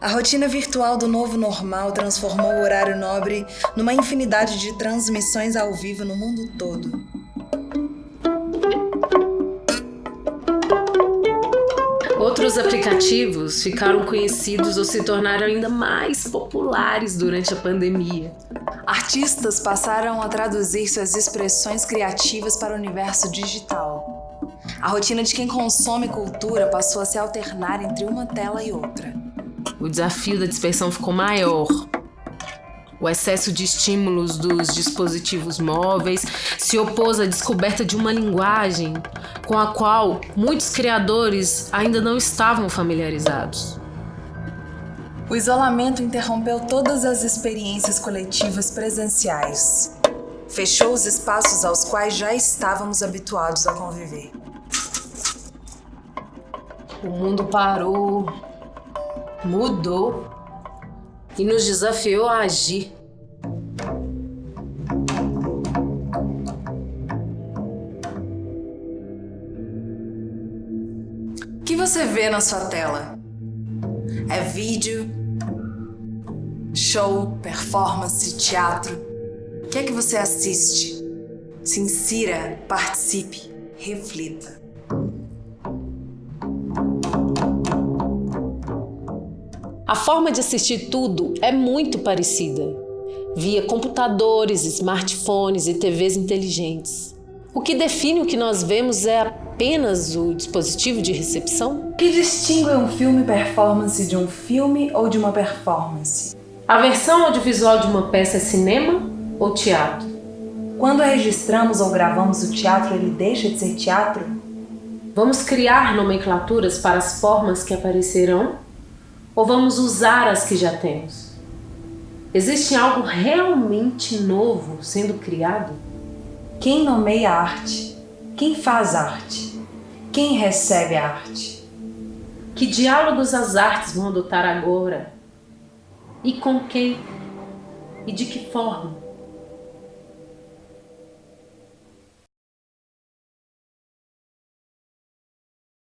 A rotina virtual do novo normal transformou o horário nobre numa infinidade de transmissões ao vivo no mundo todo. Outros aplicativos ficaram conhecidos ou se tornaram ainda mais populares durante a pandemia. Artistas passaram a traduzir suas expressões criativas para o universo digital. A rotina de quem consome cultura passou a se alternar entre uma tela e outra o desafio da dispersão ficou maior. O excesso de estímulos dos dispositivos móveis se opôs à descoberta de uma linguagem com a qual muitos criadores ainda não estavam familiarizados. O isolamento interrompeu todas as experiências coletivas presenciais. Fechou os espaços aos quais já estávamos habituados a conviver. O mundo parou, mudou e nos desafiou a agir. O que você vê na sua tela? É vídeo, show, performance, teatro? O que é que você assiste? Se insira, participe, reflita. A forma de assistir tudo é muito parecida, via computadores, smartphones e TVs inteligentes. O que define o que nós vemos é apenas o dispositivo de recepção? O que distingue um filme performance de um filme ou de uma performance? A versão audiovisual de uma peça é cinema ou teatro? Quando registramos ou gravamos o teatro, ele deixa de ser teatro? Vamos criar nomenclaturas para as formas que aparecerão ou vamos usar as que já temos? Existe algo realmente novo sendo criado? Quem nomeia a arte? Quem faz arte? Quem recebe a arte? Que diálogos as artes vão adotar agora? E com quem? E de que forma?